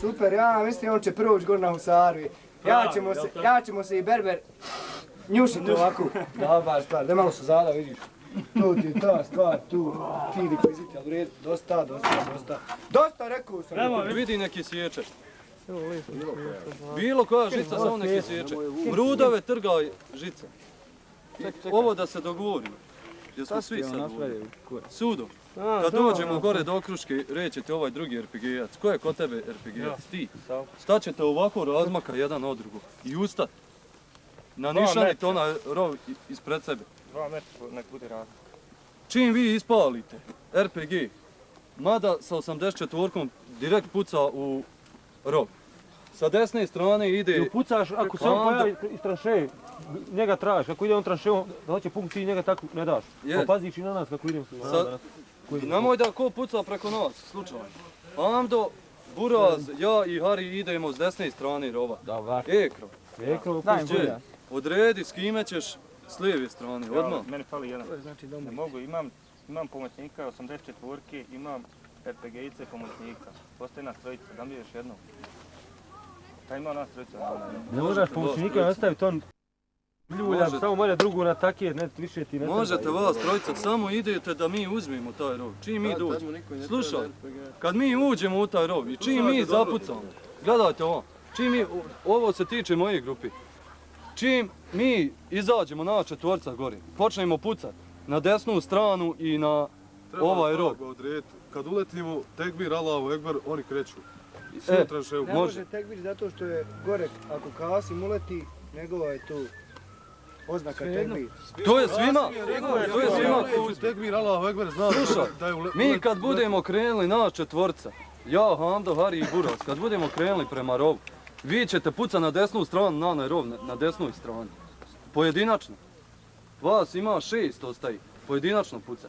Super, ja mislim on će prvo ući gore na Husarvi. Ja ćemo se, ja ćemo se i Berber njušiti ovako. Dobar stvar, da malo su zada, vidiš. To ti je ta stvar, tu, ti li koji ziti, ali u redu, dosta, dosta, dosta. Dosta, rekao sam. Evo, vidi neki sječe. Bilo koja žica, samo neki sječe. Mrudave trgaj žice. Ovo da se dogovorimo. Jesmo svi sad dogovorili. Sudo. Kad dođemo gore do okruške, rećete ovaj drugi RPG-ac. Ko je kod tebe RPG-ac? Ti. Staćete ovako razmaka jedan od drugog. I ustat. Na nišanite onaj rov ispred sebe. Dva metra nek bude rad. Čim vi ispalite RPG, mada sa 84-kom direkt puca u rov. Sa desne strane ide... I upucaš, ako se on pojavi iz tranše, njega tražiš, ako ide on tranše, on da hoće punk, ti njega tako ne daš. Je. Pa paziš i na nas kako idemo se. Sa, nemoj da ko puca preko nas, slučajno. Amdo, Buraz, ja i Hari idemo s desne strane rova. Dobar. Ekro, Ekro, pusti. bolja. odredi s kime ćeš s lijeve strane, odmah. Meni fali jedan. To je znači Ne doma. mogu, imam, imam pomoćnika 84-ke, imam RPG-ice pomoćnika. Postoji nas trojica, da mi još jedno. Šta ima nas trojica? Ne moraš pomoćnika nastaviti on ljulja, samo mora drugu na takije, ne više ti ne treba. Možete vas trojica, samo idete da mi uzmemo taj rov. Čim mi dođemo. Slušaj, kad mi uđemo u taj rov i čim mi zapucamo, gledajte ovo, čim mi, ovo se tiče moje grupi, čim mi izađemo na četvorca gori, počnemo pucat na desnu stranu i na ovaj rov. Kad uletimo, tekbir, Allahu Ekber, oni kreću. I E. Ne Može. može tek biti zato što je gore, ako Kasim uleti, njegova je tu oznaka tekbir. To je svima, to je svima ko uzme. Tekbir, Ekber, zna Slušaj, da je ule- Mi kad budemo krenuli na četvorca, ja, Hamdo, Hari i Buras, kad budemo krenuli prema rovu, vi ćete puca na desnu stranu, na onaj rov, na, na desnoj strani. Pojedinačno. Vas ima šest ostaji, pojedinačno puca.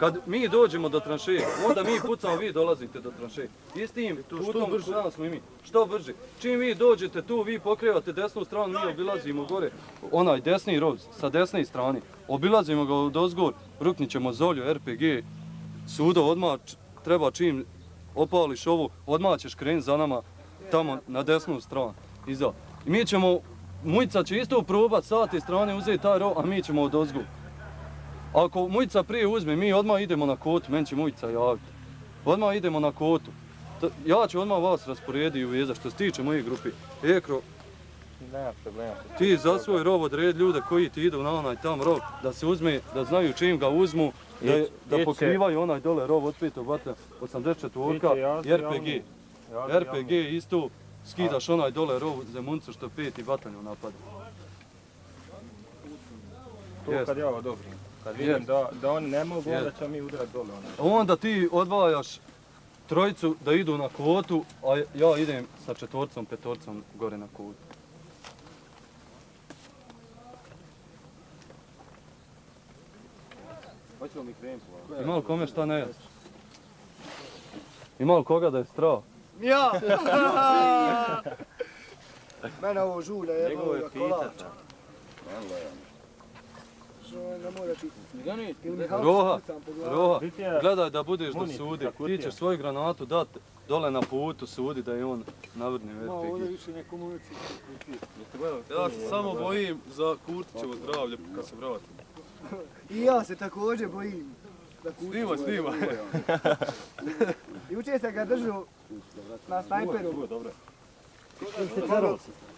Kad mi dođemo do tranšeje, onda mi pucamo, vi dolazite do tranšeje. Istim putom brže nas smo i mi. Što brže. Čim vi dođete tu, vi pokrivate desnu stranu, mi obilazimo gore onaj desni rov sa desne strane. Obilazimo ga od ozgor, ruknit ćemo Zolju, RPG, sudo, odmah treba čim opališ ovu, odmah ćeš krenut za nama tamo na desnu stranu. Iza. I mi ćemo, Mujca će isto probat sa te strane uzeti taj rov, a mi ćemo od ozgor. Ako Mujca prije uzme, mi odmah idemo na kotu, meni će Mujca javiti. Odmah idemo na kotu. Ja ću odmah vas rasporediti u veza što se tiče moje grupi. Ekro, Nema problema. ti za svoj rov odredi ljude koji ti idu na onaj tam rov, da se uzme, da znaju čim ga uzmu, da, da pokrivaju onaj dole rov od petog vatra 84 Iće, ja i RPG. RPG isto skidaš onaj dole rov zemuncu što peti bataljon napada. To kad ja odobrim. Kad vidim da, da oni ne mogu, onda Jest. ćemo mi udarati dole. Ono. Onda ti odvajaš trojicu da idu na kvotu, a ja idem sa četvorcom, petorcom gore na kvotu. Hoćemo mi krenuti polako. Ima li kome šta ne jest? Ima li koga da je strah? Ja! Mene ovo žulja je je kolača. pitati. Što ne mora Roha. Roha, gledaj da budeš do Muni, sudi. Ti ćeš svoju granatu dat dole na putu sudi da je on navrni Ma, ovdje više. Jeste gledali? Ja se samo bojim za Kurtićevo zdravlje kad se vratim. I ja se također bojim. Da Snima, snima. Juče se ga držu na snajperu. Dobro. Oj, gospodine Kuć.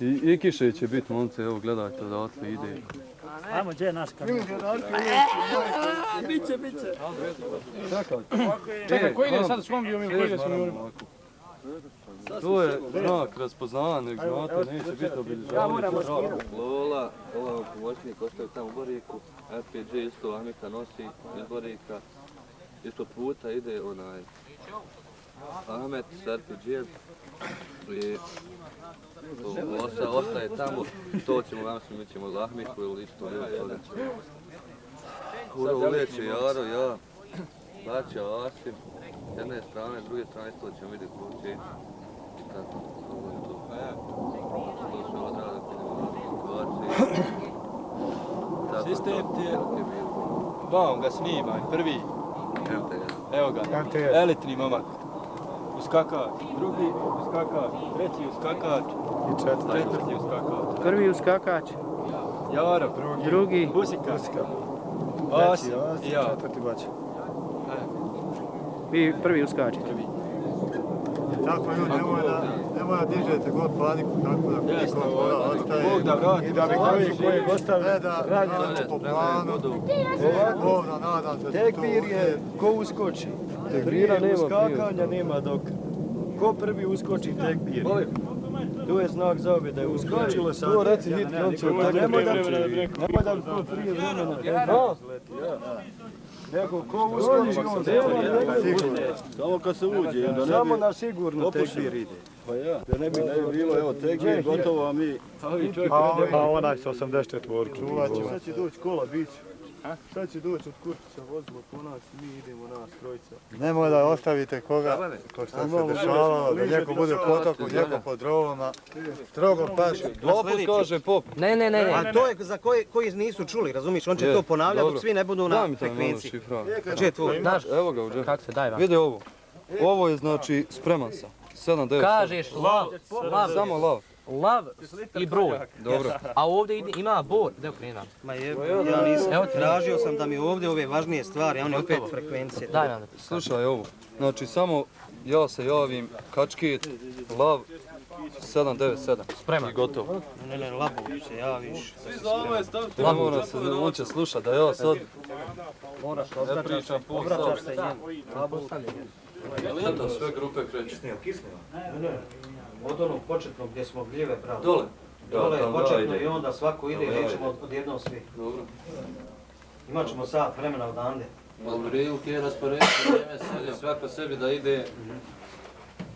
I, I kiše će biti momce, evo gledajte odatle ide. Ajmo, gdje je naš da je Biće, biće. Čekaj. Čekaj, koji ide sad s kombijom ili koji ide s Šest kombijom? moramo ovako. To je znak raspoznavanja granata, neće biti Ja obilježavanje. moram maskirati. Lola, Lola pomoćnik ostaje tamo u Boriku, RPG isto Amika nosi iz Borika, isto puta ide onaj Ahmet s RPG-em i to osta, ostaje tamo, to ćemo, mislim, mi ćemo za Ahmiku ili isto ljudi ćemo. Kuro uleće Jaro, ja, Baća, Asim, s jedne strane, s druge strane isto ćemo vidjeti ko će ići. I tako, to bude to. To se odrade situacije. Tako Sistem to, ti je-. Vam ga snimaj, prvi. Evo ga, elitni momak. Uskakač, drugi uskakač, treći uskakač, I četvrti. četvrti uskakač. Prvi uskakač, Jaro, drugi, Busika, Treći Osi Osi, i ja. četvrti baća. vi prvi uskačete. Tako ljudi, nemoj da, nemoj da dižete god paniku, tako da Jasno, niko voda ostaje. Bog da vrati. I da bi koji koji ostavi Ne da radimo po planu, Bog da nadam se da to Tekbir je ko uskoči. Tekbira nema, uskakanja nema dok. Ko prvi uskoči tekbir. Tu je znak za obje da je uskočilo sad. To reci hit, on će Nemoj da, tako nemoj da to prije vremena. Ja. Nego ko uskoči on Sigurno. Samo kad se uđe, da ne Samo bi na sigurno tekbir ide. Pa ja. Da ne bi ne bi bilo, evo, tek je gotovo, a mi... A onaj sa 84 Čuvat ćemo. Sad će doći kola, bit će. Sad će doći od Kurtića vozilo po nas i mi idemo nas trojica. Nemoj da ostavite koga, ko što se dešavalo, da neko bude u potoku, neko pod drovama. Strogo paši. Opet kaže pop. Ne, ne, ne, ne. A to je za koji, koji nisu čuli, razumiš? On će to ponavljati dok svi ne budu Daj na mi frekvenciji. šifra. Gdje je tvoj? Znaš, Evo ga uđe. kako se daj vam? Vidi ovo. Ovo je znači spreman sam. 7, 9, Kažeš lav, lav, Samo lav. Lav i broj. Dobro. A ovdje ide- ima bor, gdje okrenam? Ma je, ja nisam. Evo tražio sam da mi ovdje ove važnije stvari, a one opet frekvencije. Daj vam. Slušaj ovo. Znači samo ja se javim, kačket, lav, 797. Spreman. I gotovo. Ne, ne, labu se javiš. Ne mora se, on će slušat da ja sad Moraš pol obraćaš se sat. njemu. Labu stavlja. Eto, sve grupe kreću. Ne, ne. Od onog početnog gdje smo gljive, bravo. Dole. Dole je početno i onda svako ide i Da, da, nećemo odjednom svi. Dobro. Imat ćemo sat vremena odande. Prilike je rasporediti vrijeme, sad je svako sebi da ide.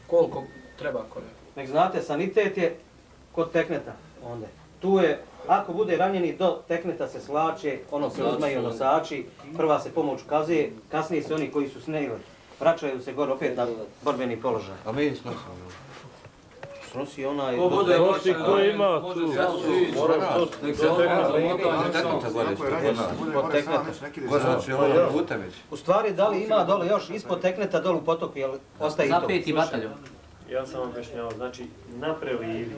Koliko treba kome? Nek znate, sanitet je kod tekneta onda. Tu je, ako bude ranjeni do tekneta se slače, ono se uzmaju nosači, prva se pomoć ukazuje, kasnije se oni koji su snegli, vraćaju se gore opet na borbeni položaj. A mi smo Snosi onaj... Ko bude Nosi, ko ima tu? Nek se gore tekneta. Ko znači Vutević? U stvari, da li ima dole još ispod tekneta dole u potoku, jel ostaje i to? Za peti bataljon. Ja sam vam objašnjavao, znači na prelivi,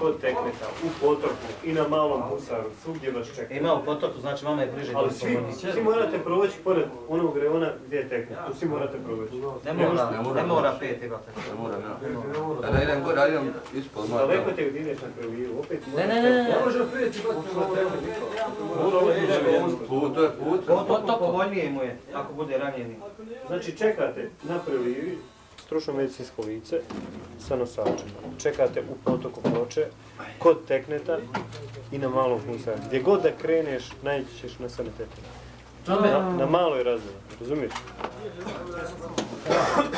kod tekneta, u potoku i na malom husaru, svugdje vas čeka. Ima u potoku, znači vama je bliže Ali svi, svi morate proći pored onog reona gdje je teknet, tu svi morate proći. Ne mora, ne mora peti bataljon. Ne moram ja. Da idem gore, idem ispod. Daleko te ideš na prelivu, opet Ne, ne, ne, ne. Put, to je put. To povoljnije mu je, ako bude ranjeni. Znači čekate na prelivi stručno medicinsko lice sa nosačem. Čekate u potoku ploče, kod tekneta i na malom husaru. Gdje god da kreneš, naći ćeš na sanitetu. Na, na maloj razini, razumiješ?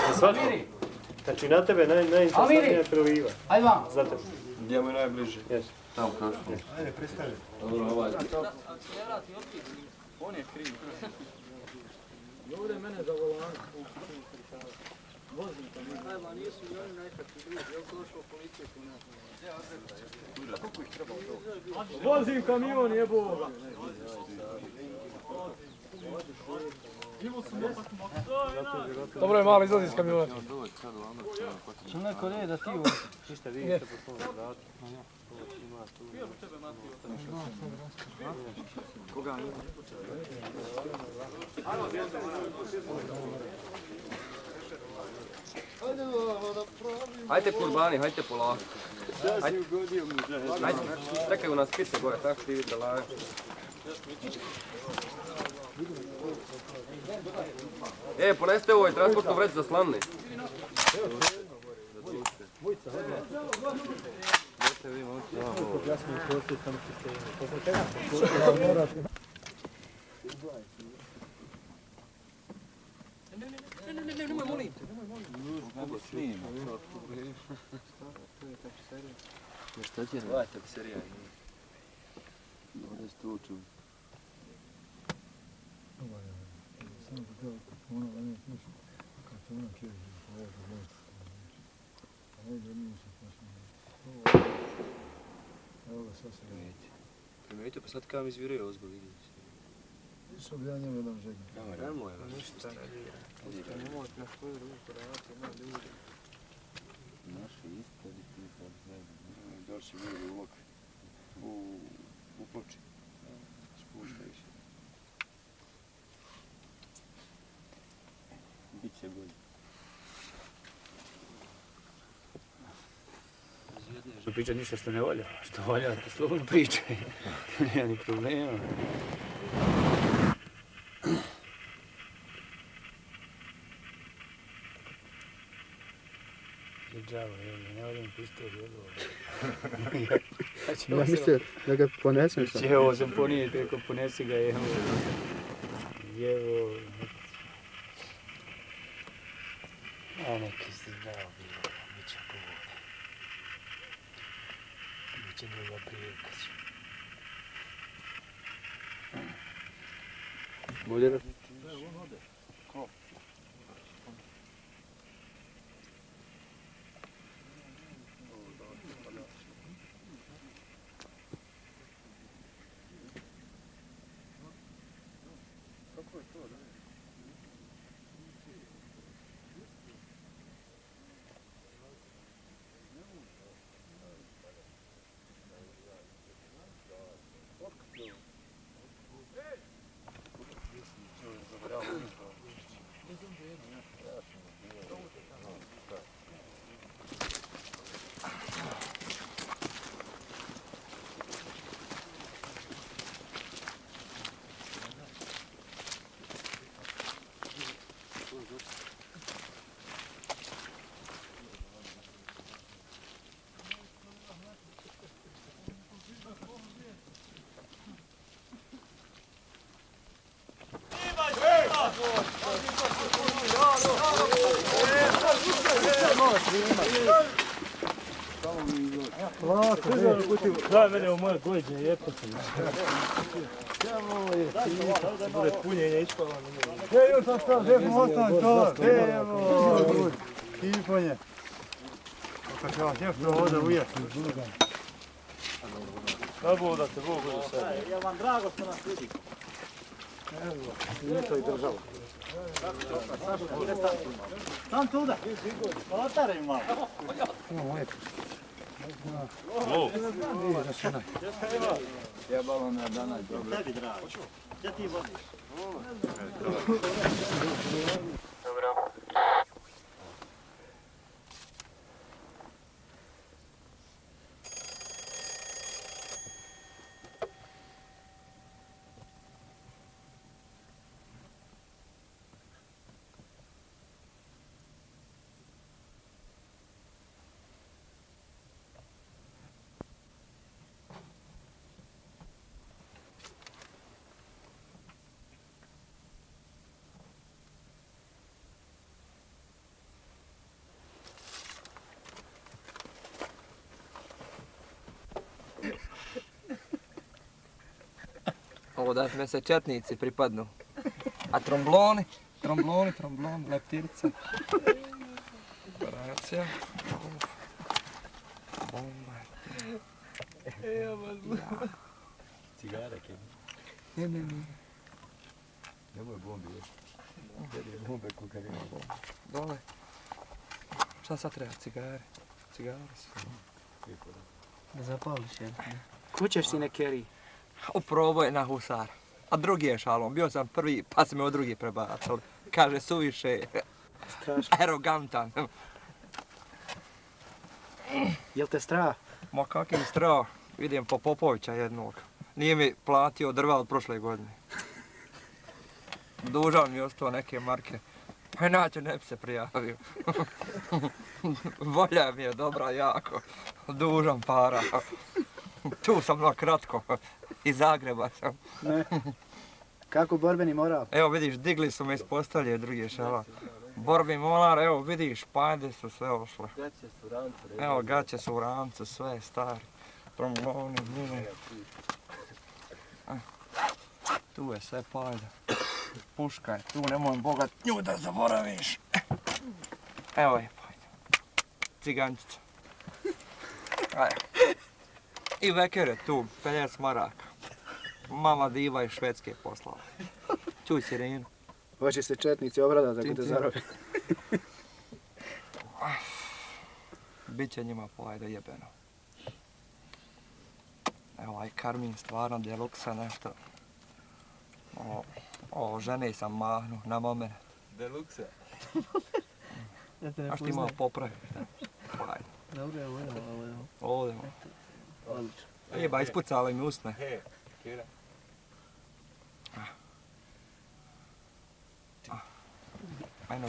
Na svakom. Znači na tebe naj, najinteresantnija je preliva. Ajde vam. Za tebe. Gdje mu je najbliže? Jesu. Tamo kroz. Ajde, pristavi. Dobro, ovaj. Vozim kamion, jebo! Dobro je malo izlazi iz kamiona. Što neko ne da ti u... Ništa vi ste po svom vratu. Hajde kurbani, hajde polako. Hajde, hajde, čekaju nas pice gore, tako ti vidi da laje. E, poneste ovaj transportnu vreću za Šta ti je? Hvala se rijaj. Ovdje ste učili. Samo da ono da ne slušam. Kad se ono kježi, ovo da možete. A ovdje nije se posljedno. Evo ga, sad se vidite. Primenite, pa sad kada mi izviraju ozgo vidjeti. Što bi ja njemu jednom žegnu? Nemoj, ništa. Ništa, nemoj na svoju ruku raditi, ima ljudi. Naši ispred i ti sad ne Došli ljudi u lok. U, u ploči. Spuštaš. Biće bolje. Ne priča ništa što ne volja. Što volja, to slobodno pričaj. Nema ni problema. Džavo, evo, ne volim pistol, evo. Ja mislio da ga ponesem sam. Će ovo sam ponijeti, ako ponesi ga, evo. Evo. A neki si zdravo bilo, bit će govore. Bit će druga prilika. Bolje da... Daj mene u moje gođe, jepo sam. Bude punjenje ispala. Evo sam što, želim ostane to. Evo, kiponje. Kako će vas jefto ovdje ujeti. Da Bog da te Bog bude sve. Ja vam drago što nas vidi. Nije to i država. Tam tu tuda. Otare malo. Imamo lijepo. Jebalo me danas dobro. Tebi drago. Gdje ti vodiš? Dobro. Ovo da me se četnici pripadnu. A trombloni, trombloni, trombloni, leptirca. Operacija. Bomba. Cigara, kje? Ne, ne, ne. Nemoj bombi, je. Gdje je bombe kokarina bomba? Dole. Šta sad treba? Cigare. Cigare su. Da zapališ jedno. Kućeš si ne Uprobaj na husar. A drugi je šalom. Bio sam prvi, pa se me od drugi prebacali. Kaže, suviše. Strašno. Arogantan. Jel te strah? Ma kakvi strah. Vidim po Popovića jednog. Nije mi platio drva od prošle godine. Dužan mi je ostao neke marke. Pa inače ne bi se prijavio. Volja mi je dobra jako. Dužan para. Tu sam na kratko. Iz Zagreba sam. Ne. Kako borbeni moral? Evo vidiš, digli su me iz postelje drugi šala. Borbi molar, evo vidiš, pajde su sve ošle. Gaće su rancu, Evo gaće su u ramcu, sve stari. Tromboni, mine. Eh, Tu je sve pajda. Puška je tu, nemoj boga nju da zaboraviš. Evo je pajda. Cigančica. Ajde. I veker je tu, 50 maraka. Mama diva iz Švedske poslala. Čuj sirenu. Hoće se četnici Tim, te tim. zarobi. Biće njima pojeda jebeno. Evo ovaj karmin stvarno deluksa nešto. O, o žene sam mahnu na moment. Deluxe. Ja te ne A što ima poznajem. popraviti? Ajde. Dobro, evo, evo, evo, evo. Ovdje. Odlično. Jeba, ispucali mi usne. He, Kira. Ajno.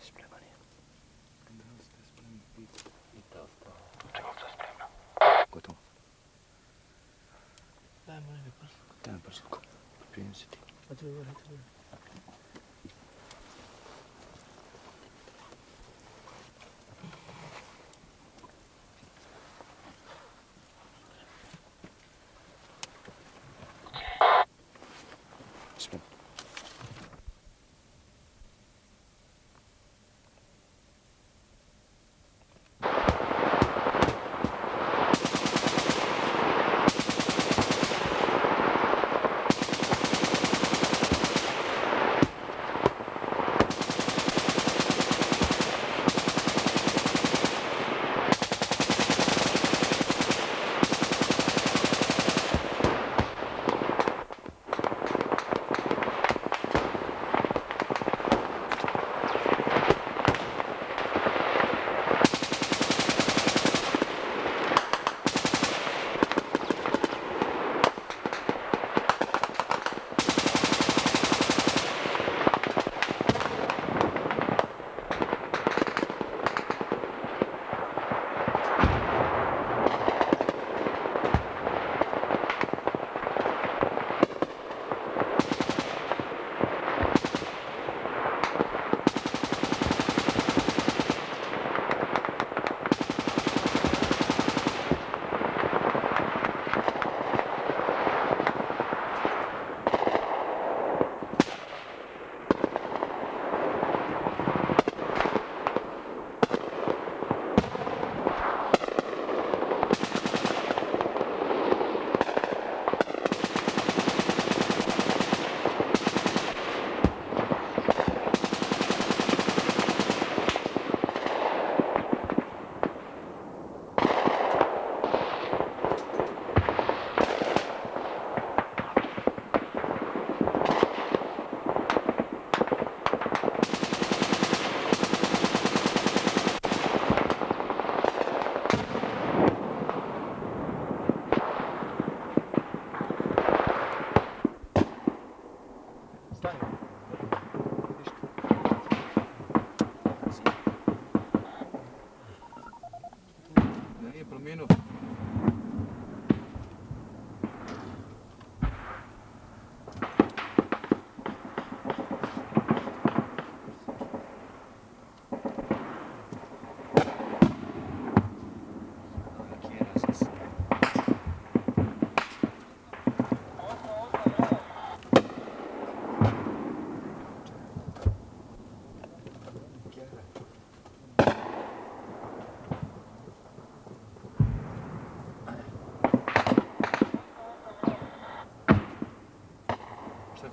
Spreman je. Gotovo. Daj mu negdje prst. Daj mi prstku. Prijem se ti. A tu je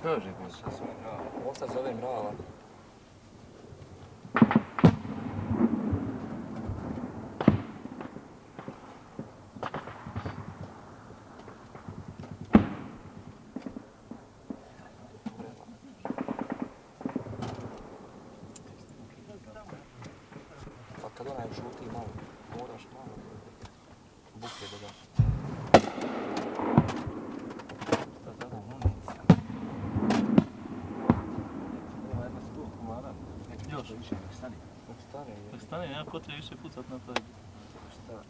Šta kaže? Šta zove mrava? Ovo sad zove mrava. Pa kad onaj šuti malo, moraš malo buke dodaš. Još više, nek stani. Nek stane. Nek stani, nema potrebe više pucat na taj. Šta?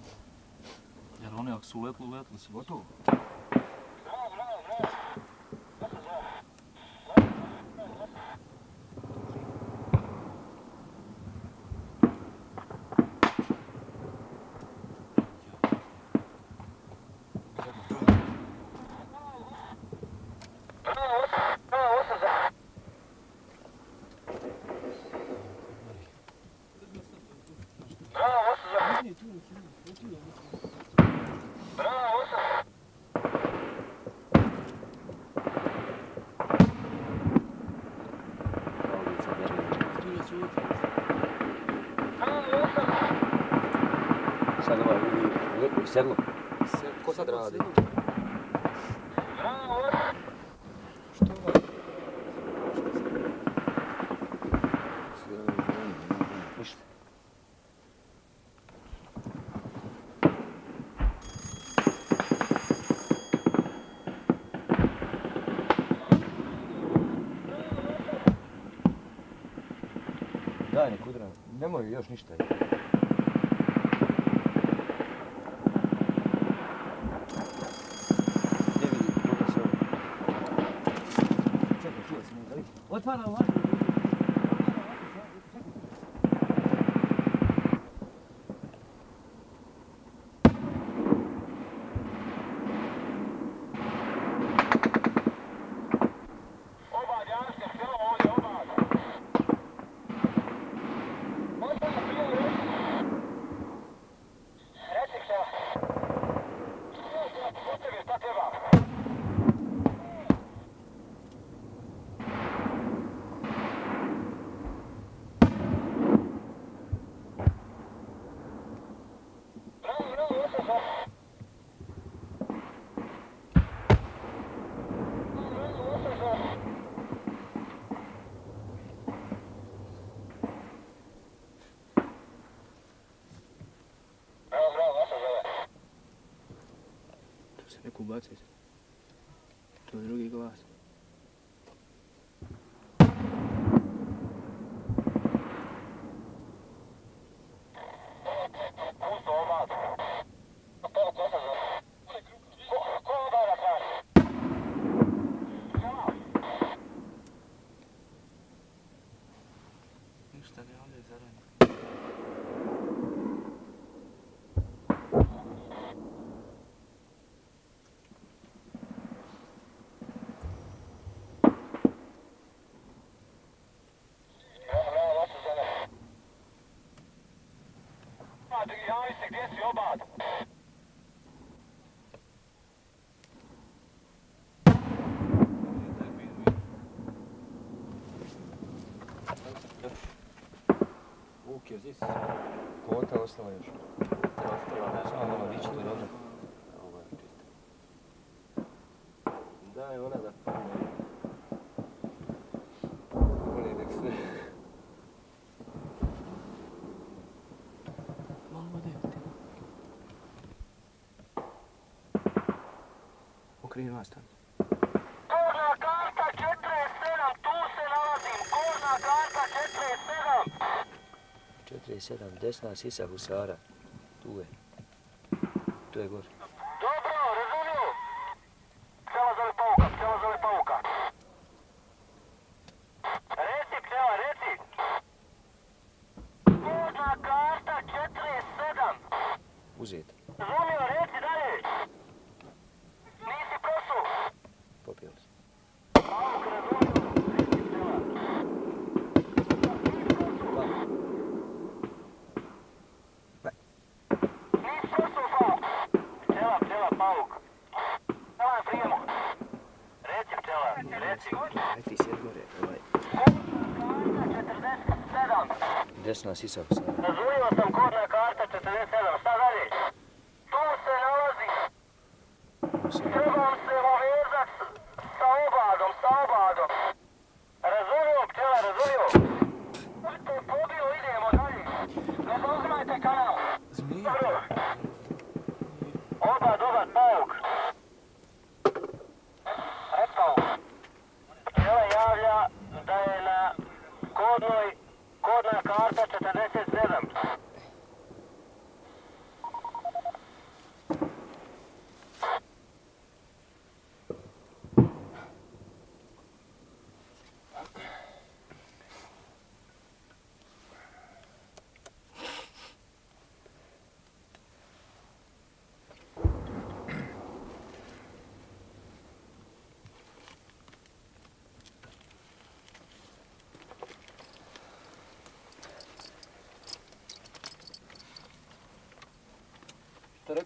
Jer oni ako su uletli, uletli su gotovo. Bravo, Lijepo, sedlo. Ko sad radi? Ništa. Daj nek udra, nemoj još ništa. Je vidi, koliko se ovo? Čekaj, čuo sam, da vidi. Neku ovako. To je drugi glas. Ništa ne ovdje zaranje. Vuk je zis. Kota ostala još. Ostala, ne. Samo malo dići to dobro. Ovo je čisto. Daj ona da padne. Oni nek se... Malo vode. Tamo. Korna karta 47, tu se nalazim. Korna karta 47. 47, desna sisa husara. Tu je. Tu je gore. Dobro, razumio. Pčela zove pauka, pčela zove pauka. Reci, pčela, reci. Korna karta 47. Uzet. Razumio, reci dalje. Nisi prosu. Popio se. Pauk, razumio. Reci, pčela. Nisi prosu, pauk. Pčela, pčela, pauk. Pčela je prijemo. Reci, pčela, reci. Aj ti sjed gore. Ovaj. Karta 47. Desna sisa husara. Razumio sam kodna karta 47. Šta dalje? Tu se nalazi. Trebam se uvezat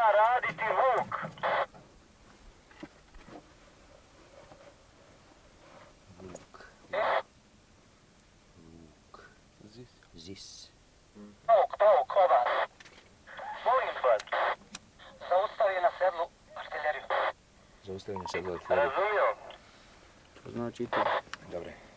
treba raditi vuk. Vuk. Vuk. Zis. Zis. Vuk, vuk, ova. Molim tvoj. Zaustavi na sedlu artiljeriju. Zaustavi na sedlu artiljeriju. Razumio. To znači to. Dobre.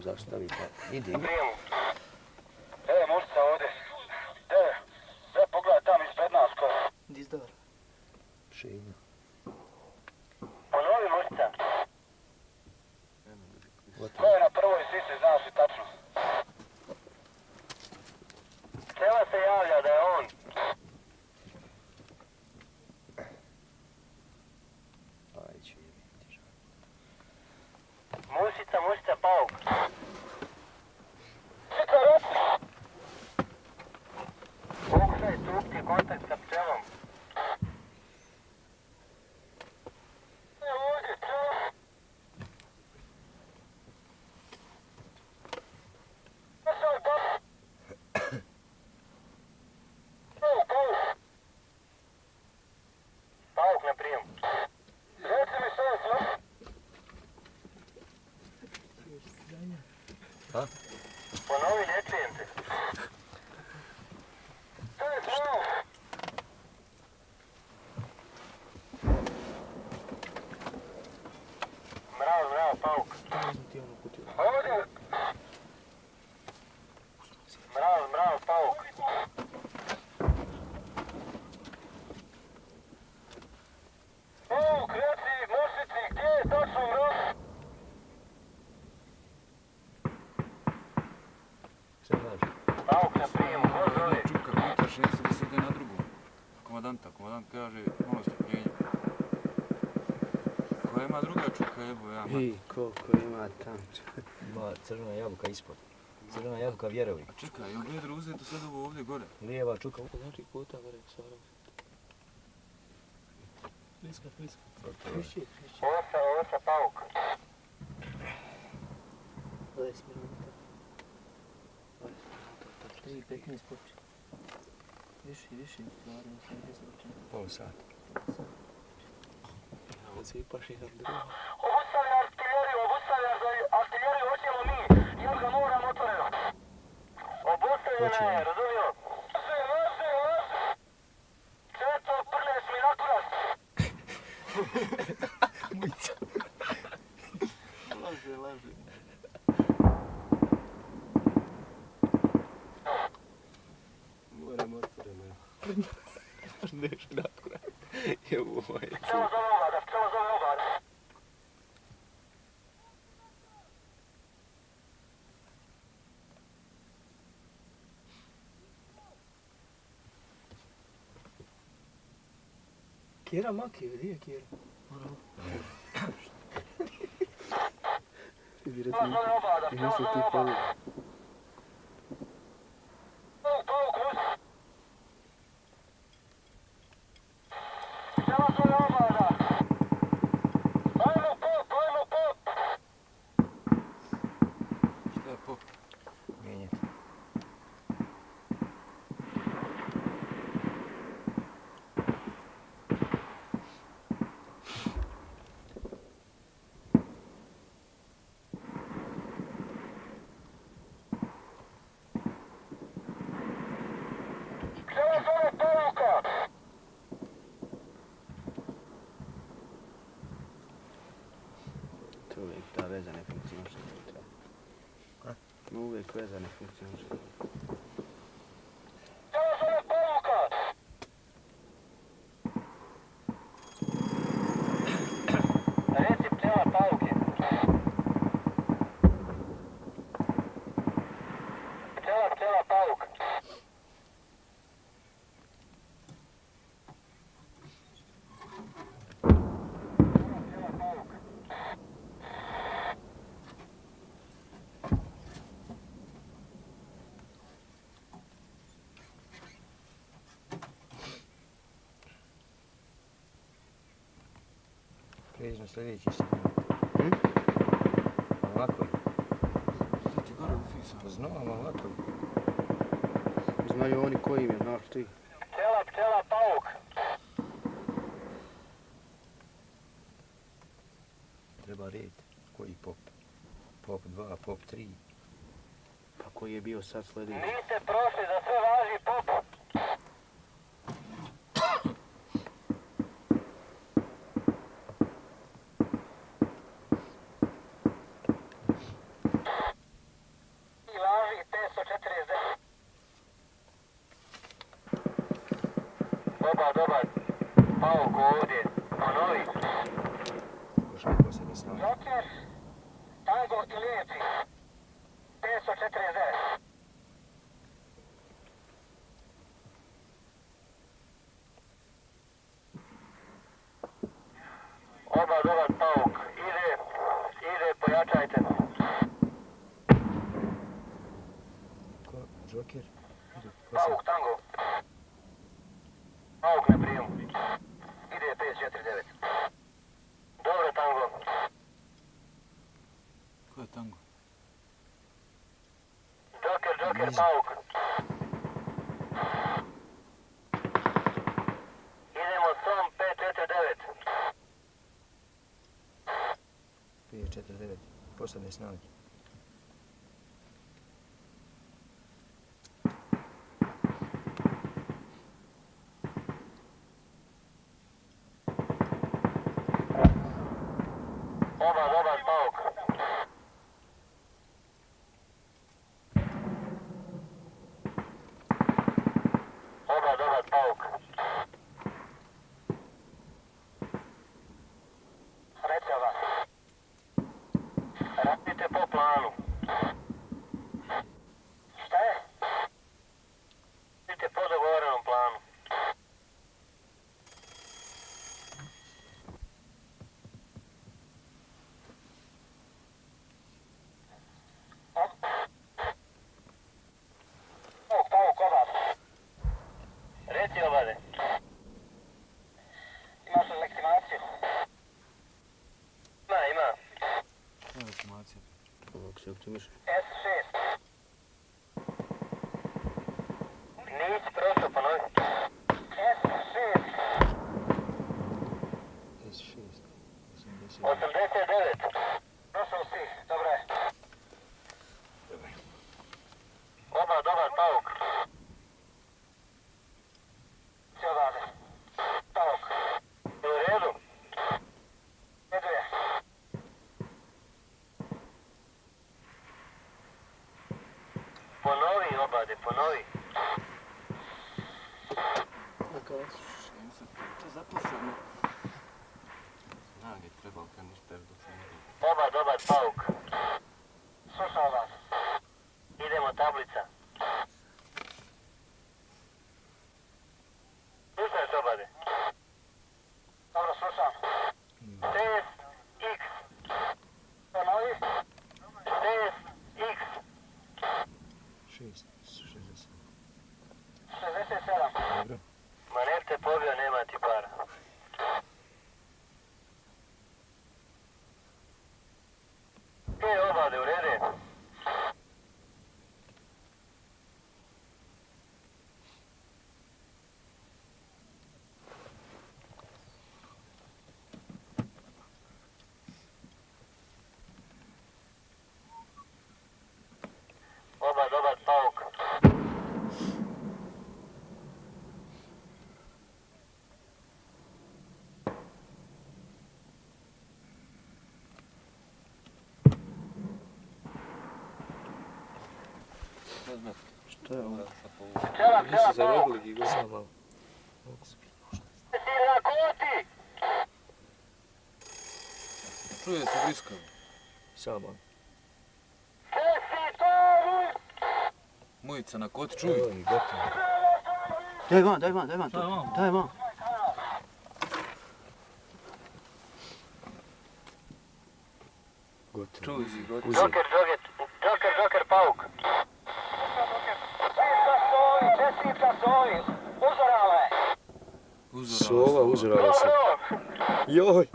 zastaviti. Idi. Мусите, мусите, паук. Сикарет! Бокса и трупти, контакт. on kaže, ono strpljenja. Ko ima druga čuka jebo, ja mati. I, ko, ko ima tam čuka. Ima crna jabuka ispod. Crna jabuka vjerovi. A čekaj, je li vedro uzeto sad ovo ovdje gore? Lijeva čuka. Znači puta gore, stvarno. Friska, friska. Friši, friši. Ovo se, ovo se pauk. 20 minuta. 20 minuta. 3, 15 poče. Viši, viši. Stvarno, 8 sati. Obustavlja artiljeriju, obustavlja artiljeriju, hoćemo mi, jer ga moramo otvoreno. Obustavljena je, razumiješ? Quiera más que diga quiera. Diretamente nesse tipo na sljedeći. Ovako. Ti gore u fisa. Znam, ovako. Znaju oni koji im je, znaš ti. Pčela, pčela, pauk. Treba red. Koji pop? Pop 2, pop 3. Pa koji je bio sad sljedeći? Niste prošli, za sve važi pop. I važi 549. Dobar, dobar. Pauk ovdje. Ponovi. Joker, tango i lijepi. 549. Oba dobar pauk. Ide, ide, pojačajte. Ko? Joker? Pauk, tango. Pauk na prijemu. Ide 549. Dobro, tango. Ko je tango? Joker, Joker, pauk. Idemo som 549. 549. Posljednje snage. Oba dobar pauk. Oba dobar pauk. Sreća vam. Radite po planu. Šta je? Radite po dogovorenom planu. Pauk, pauk, oba. Reci obade. Imaš li legitimaciju? Ima, ima. Ko je legitimacija? Ovako se optimiš. S6. Nisi prošao, ponovi. S6. S6. 89. Prošao si, dobro je. Oba, dobar pauk. Sve odavde. Pauk. Je u redu? U redu je. Ponovi, obade, ponovi. To je zapisano. Snage treba u kanister dok se ne vidi. Oba, dobar pauk. Slušam vas. Idemo tablica. Slušaš obade? Dobro, slušam. Test X. Ponovi. Test X. 6. 60. 67. Dobro. Ma ne te pobio, nema ti para. E, obade, u rede. Oba, dobar pauk. Šta je ovo? Pčela, pčela, Nisi pauk. zarobili Gigo? Samo malo. Si na koti! Čuje se blisko. Samo malo. Sesi tovi! Mujica na koti, čuj. Evo i gotovo. Daj van, daj van, daj van. Šta je to. van? Daj van. Gotovo. Čuj gotovo. Joker, Joker, Joker, Joker, pauk. Čestica sovi, čestica sovi. Uzorala je. Uzorala Sova uzorala se. Joj!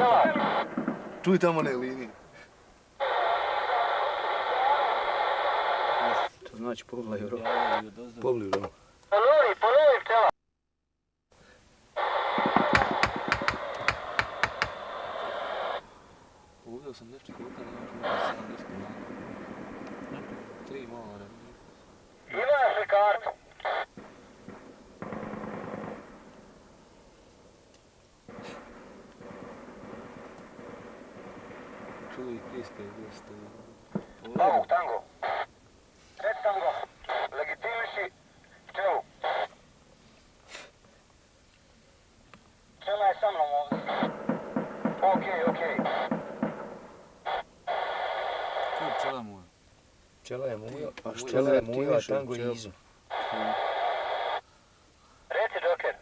pčela. Čuj tamo one linije. Znači povlaju rok. Povliju rok. Pčela je ti mujo, a imaš tango je izo. Reci, Joker.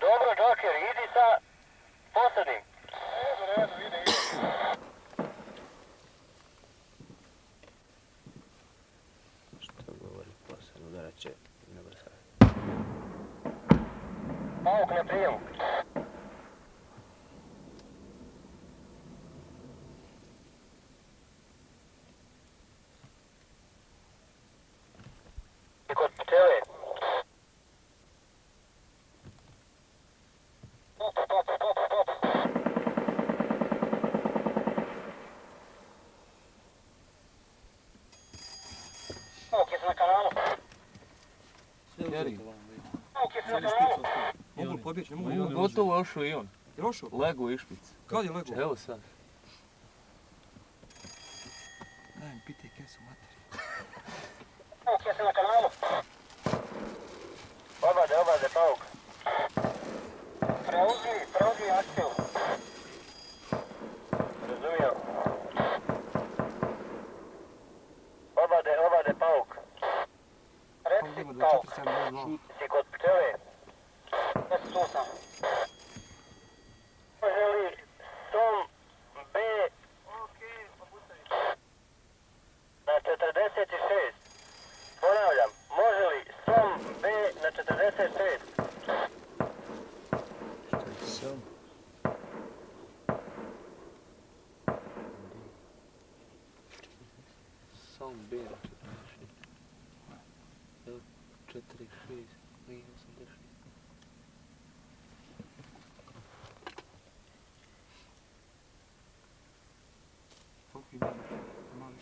Dobro, Joker, idi sa poslednjim. Redu, redu, ide, ide. Što govori posebno, udarat će na brzaj. Pavuk na prijemu. I kod pčele. Pop, pop, pop, pop. Pavuk, jesi na kanalu? Jeri. Pavuk, jesi na kanalu? Mogu li pobjeći? Ne mogu. Gotovo ošao i on. Je ošao? Lego i špic. Kad je lego? Evo sad. Daj mi pitaj kesu materi. Pavuk, jesi na kanalu? Obade, obade, Pavuk. Preuzmi, preuzmi akciju. Razumio. Obade, obade, Pavuk. Reci, Pavuk, si kod pčele? Jesi tu sam. Može li Tom B na 46? Ponavljam, može li Som B na 46? Što je sam? Sam bira 46. 46, nije 86. Koliko ima? Mali.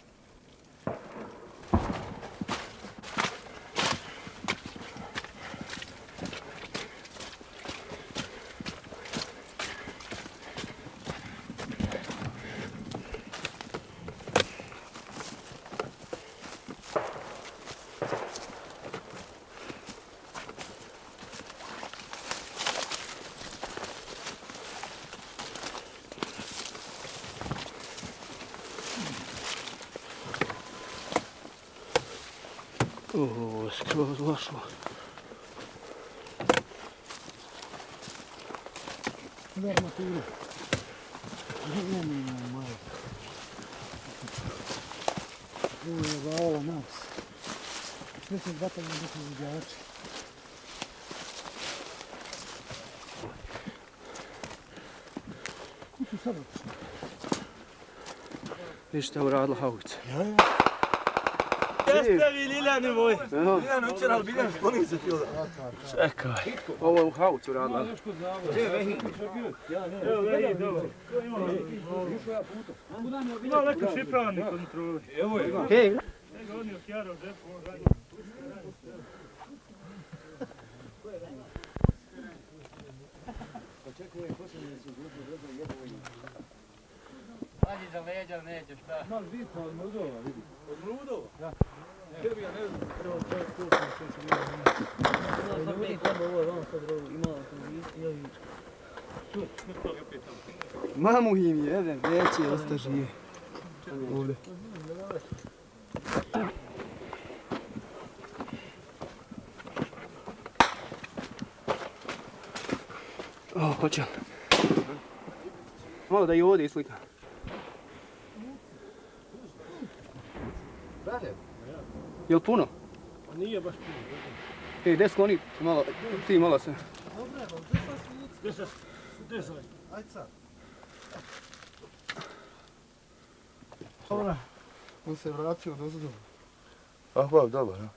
Ovo, skroz lošo. Udar maturu. Ne, ne, ne, malo. Ovo je vala nas. Zvatali na neki izviđači. Ko su sad? Viš šta uradila haubica. Ja, ja. Jeste vi, Liljane moj? Liljane, učer, ali Biljan skloni se ti ovdje. Čekaj. Ovo je u haubicu uradila. Gdje je Vehi? Evo, Vehi, dobro. Ima neko šifravani kontroli. Evo je. Hej. Evo on je okjarao džepu, on radi. Pazi za leđa, neće šta. Mal vidi, od mrudova, vidi. Od mrudova? Da. Tebi ja ne znam. Prvo čovjek tu sam što će vidjeti. Ne vidi tamo ovo, vam sad rovo, imala sam vidi, ja vidim. Tu, to je opet tamo. Mamu im jedan, veći osta živi. Ovdje. O, hoće. Malo da i ovdje islika. Brate. Jel puno? Nije baš puno. Ej, gdje su oni? Malo, ti malo se. Gdje se? Gdje se? Ajde sad. On se vratio dozadu. Ah, ba, dobar, ja.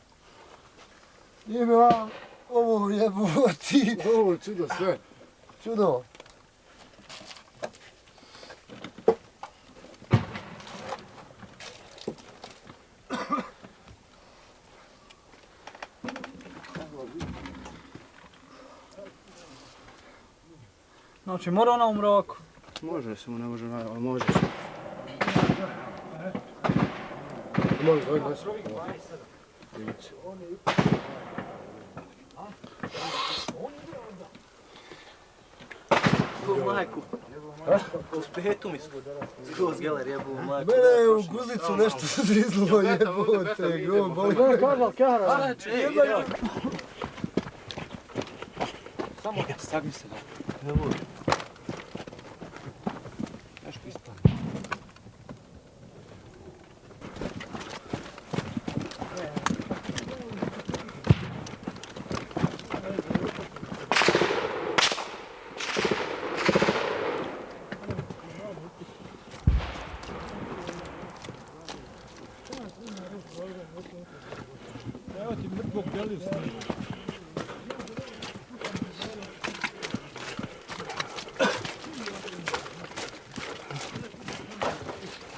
Jebe vam ovo jeboti. Ovo čudo sve. Čudo. Znači, mora ona u mraku. Može se mu, ne može, ali može se. Može, daj, daj. Ko majku. U spetu mi su. Skroz geler jebu majku. Mene je u guzicu nešto zrizlo jebote. Go, boli. Kako kažal, kjara? Samo stagni se. Ne voli. Evo ti deli snima.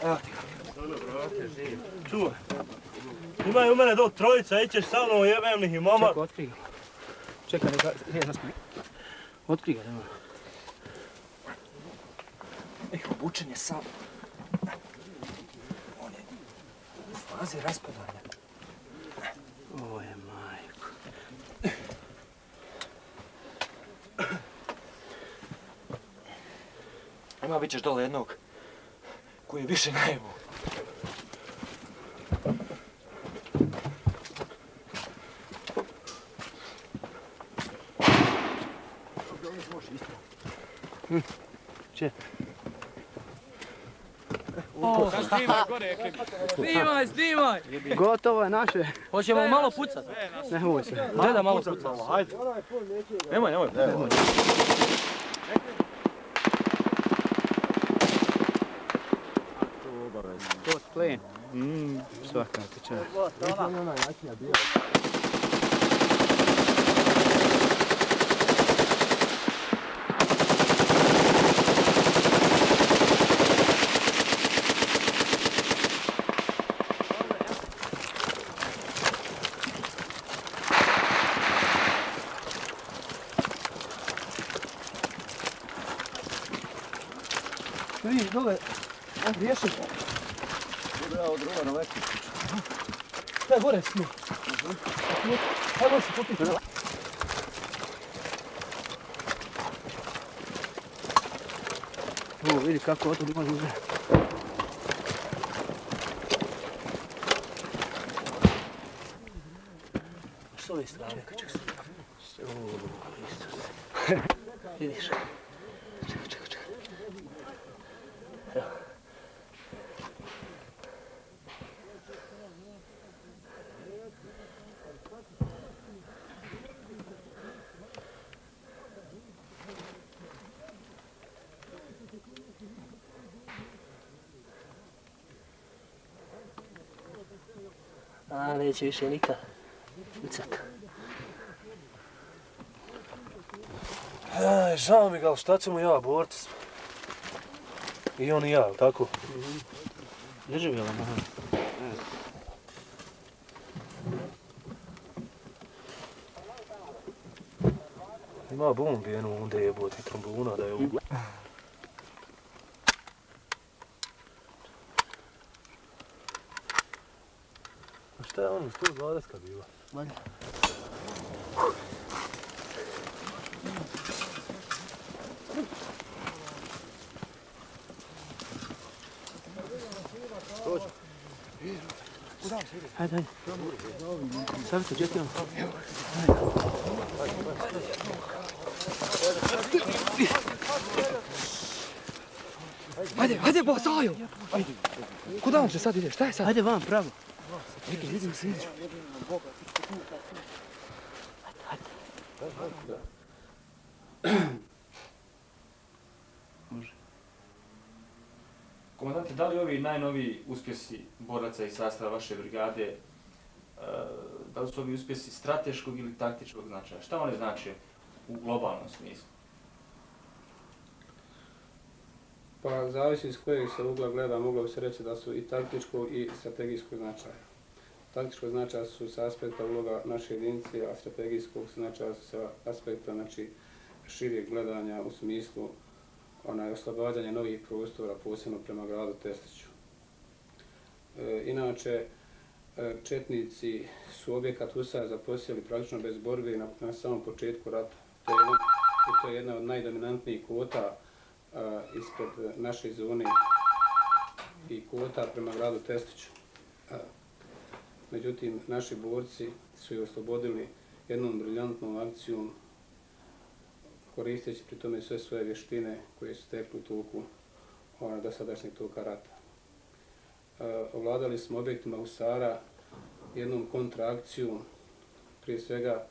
Evo ti Čuvaj. Ima u mene do trojica, ićeš sa mnom jebemnih i mama. Čekaj, otkri ga. Čekaj, neka, ne, zaspi. Otkri ga, nema. Ej, obučen je sam. On je u fazi raspadanja. Ovo je majko. Ima bit ćeš dole jednog koji je više najebu. Če? Snimaj gore, Snimaj, snimaj! Gotovo je naše. Hoćemo malo pucat? Nemoj se. Gdje da malo pucat? Hajde. Nemoj, nemoj. Nemoj. To splen. Mm, svaka ti čast. Vidiš dole, on riješi. Bravo, druga na leku. Gore smo? njim. Se popiti. O, vidi kako oto ima ljude. S ove strane. Čekaj, Isus. Vidiš? Neće više nikad. Ucat. Aj, žao mi ga, ali šta ćemo ja, borci smo. I on i ja, tako? Drži vela, aha. Ima bombi jednu onda jebote trombuna da je u... A je ono, 120 bila? Dođe. Hajde, hajde. Se, gdje ti on? Hajde, hajde, bo, Sajo! Ajde. Kuda vam se sad ide? Šta je sad? Hajde van, pravo. Čekaj, vidim se, vidim. Da. Može. Komandante, da li ovi najnoviji uspjesi boraca i sastava vaše brigade, e, da li su ovi uspjesi strateškog ili taktičkog značaja? Šta one znače u globalnom smislu? Pa zavisi iz kojeg se ugla gleda, moglo bi se reći da su i taktičko i strategijsko značaja. Taktičkog značaja su sa aspekta uloga naše jedinice, a strategijskog značaja su sa aspekta znači, širije gledanja u smislu onaj, oslobađanja novih prostora, posebno prema gradu Testiću. E, inače, e, četnici su objekat USA zaposjeli praktično bez borbe na, na samom početku rata. To je, jedna, to je jedna od najdominantnijih kvota a, ispred naše zone i kvota prema gradu Testiću. Međutim, naši borci su je oslobodili jednom briljantnom akcijom koristeći pri tome sve svoje vještine koje su tekli u toku ona dosadašnjeg toka rata. E, ovladali smo objektima Usara jednom kontraakcijom, prije svega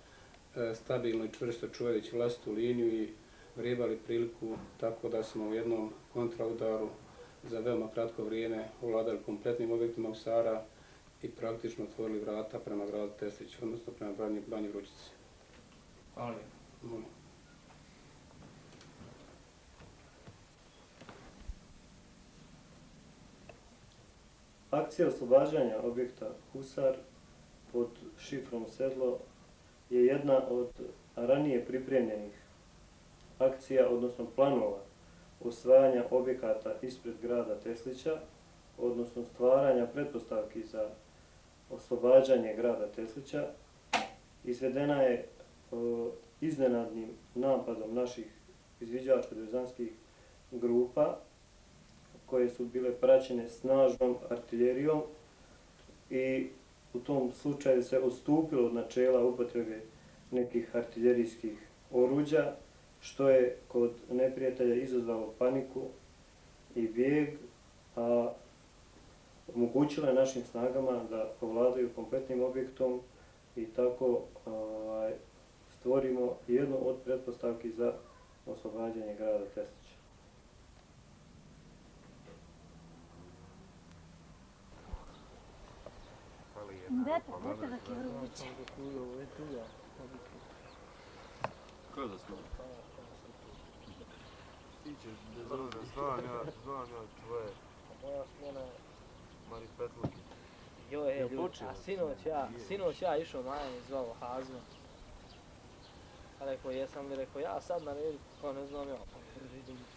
e, stabilno i čvrsto čuvajući vlastitu liniju i vrijebali priliku tako da smo u jednom kontraudaru za veoma kratko vrijeme ovladali kompletnim objektima Usara i praktično otvorili vrata prema gradu Teslić, odnosno prema Banji, Banji Vrućici. Hvala. Molim. Akcija oslobađanja objekta Husar pod šifrom Sedlo je jedna od ranije pripremljenih akcija, odnosno planova osvajanja objekata ispred grada Teslića, odnosno stvaranja pretpostavki za oslobađanje grada Teslića, izvedena je iznenadnim napadom naših izviđačko-dezanskih grupa koje su bile praćene snažnom artiljerijom i u tom slučaju se odstupilo od načela upotrebe nekih artiljerijskih oruđa, što je kod neprijatelja izazvalo paniku i bijeg, a omogućilo je našim snagama da povladaju kompletnim objektom i tako ovaj, stvorimo jednu od pretpostavki za oslobađanje grada Teslića. Dete, dete da ti vruće. Ko je za slovo? Ti ćeš, znam ja, znam ja, znam ja tvoje. Mari Petluki. Joj, je, ljudi, a sinoć ja, sinoć ja išao Maja i zvao Hazma. A rekao, jesam li rekao, ja sad na redu, pa ne znam ja.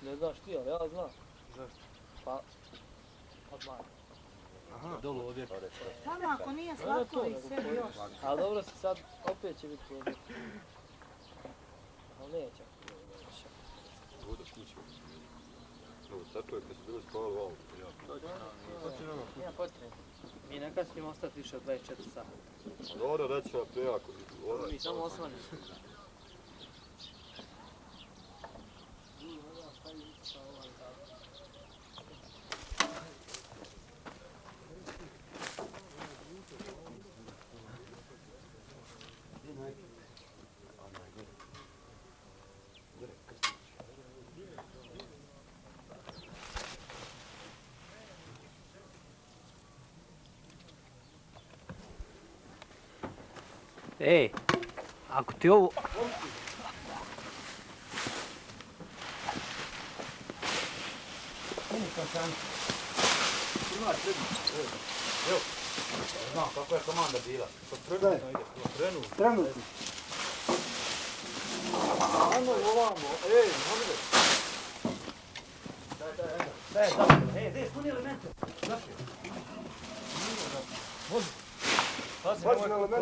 Ne znaš ti, ali ja znam. Zašto? Pa, od Maja. Aha. Dolu ovdje. Samo ako nije slatko i sve još. Ali dobro se sad, opet će biti ovdje. Ali neće. Ovdje kuće. Sačuje kad su bili spavali u autu. Nema potrebe. Mi ne kasnimo ostati više od 24 sata. Dobro, reći ću ja prijako. Mi samo osvanimo. Ej, ako ti ovo... Evo, znam kako je komanda bila. Trenutno ide, trenutno. Trenutno. Ajmo ovamo, ej, Mohamed. Daj, daj, ajmo. Daj, daj, ej, gdje su puni elemente? Naši. Može. Pazi, Pazi nemoj na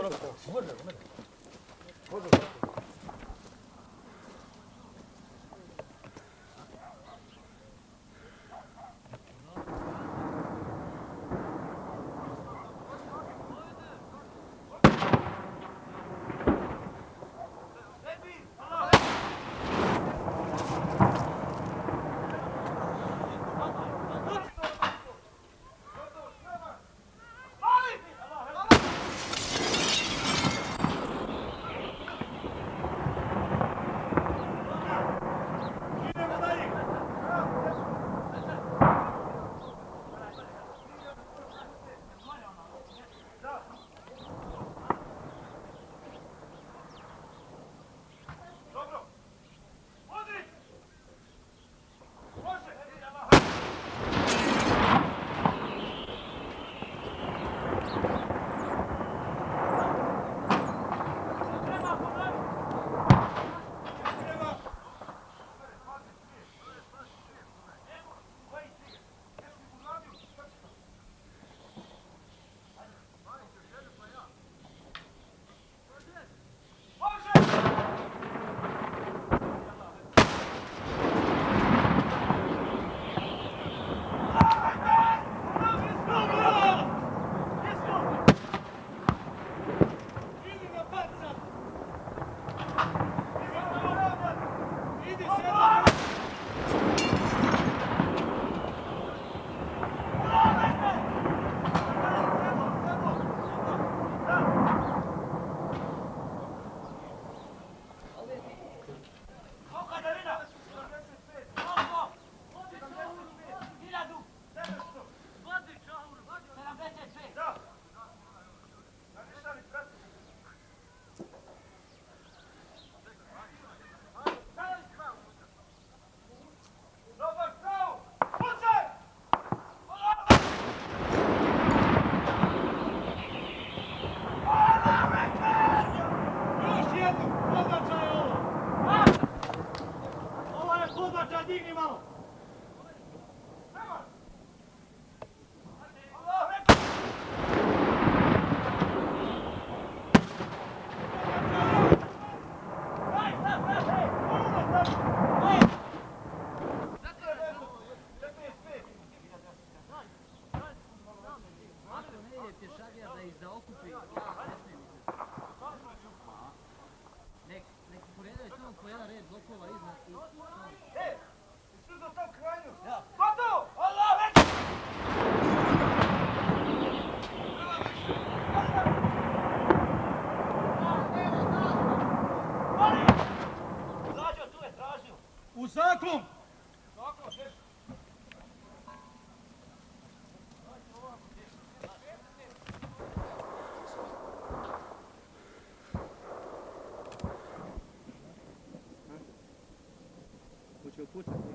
Hoće upucati, neće.